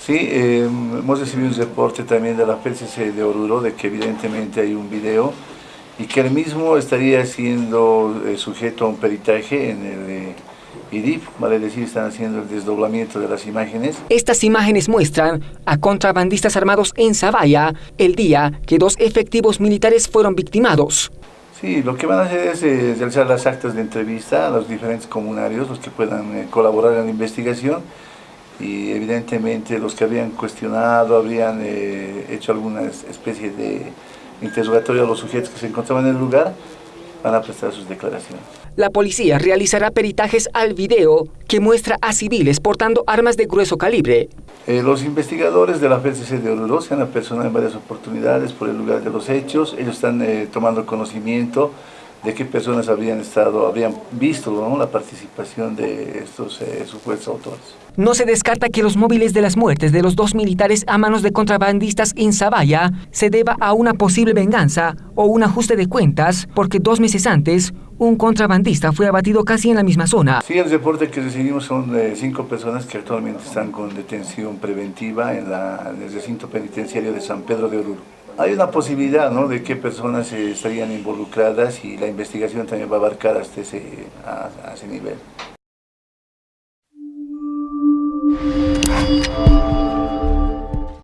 Sí, eh, hemos recibido un reporte también de la PCC de Oruro de que evidentemente hay un video y que el mismo estaría siendo eh, sujeto a un peritaje en el eh, IDIF, vale decir, están haciendo el desdoblamiento de las imágenes. Estas imágenes muestran a contrabandistas armados en Zavalla el día que dos efectivos militares fueron victimados. Sí, lo que van a hacer es eh, realizar las actas de entrevista a los diferentes comunarios, los que puedan eh, colaborar en la investigación y evidentemente los que habían cuestionado, habrían eh, hecho alguna especie de interrogatorio a los sujetos que se encontraban en el lugar, van a prestar sus declaraciones. La policía realizará peritajes al video que muestra a civiles portando armas de grueso calibre. Eh, los investigadores de la FCC de Oruro se han apersonado en varias oportunidades por el lugar de los hechos. Ellos están eh, tomando conocimiento de qué personas habrían estado, habrían visto ¿no? la participación de estos eh, supuestos autores. No se descarta que los móviles de las muertes de los dos militares a manos de contrabandistas en Zavalla se deba a una posible venganza o un ajuste de cuentas, porque dos meses antes un contrabandista fue abatido casi en la misma zona. Sí, el reporte que recibimos son de cinco personas que actualmente están con detención preventiva en, la, en el recinto penitenciario de San Pedro de Oruro. Hay una posibilidad ¿no? de qué personas estarían involucradas y la investigación también va a abarcar hasta ese, a, ese nivel.